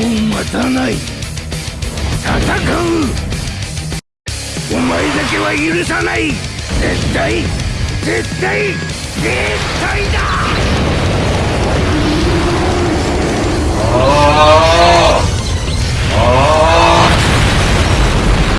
う待たない。戦う。お前だけは許さない。絶対絶対絶対だ。